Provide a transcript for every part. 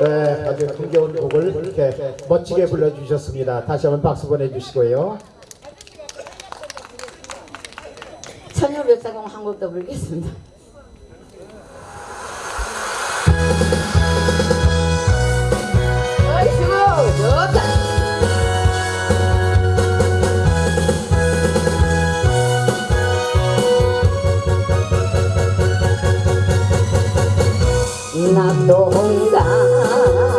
네, 아주 흥겨운 곡을 이렇게 멋지게 불러주셨습니다. 다시 한번 박수 보내주시고요. 천년백사공 한 곡더 부르겠습니다. などんだ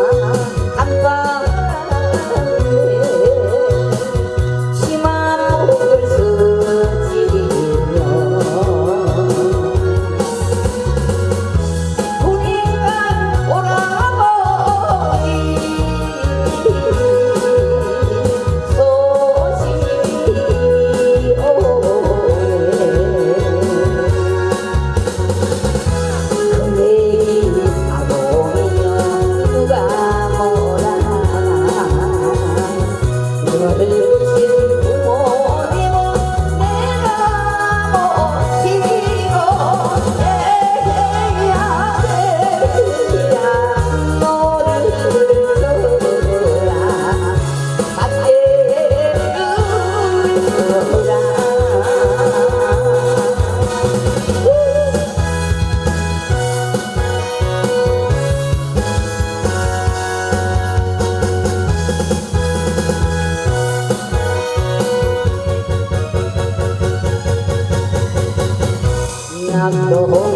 Oh, oh.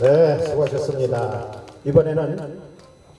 네, 수고하셨습니다. 이번에는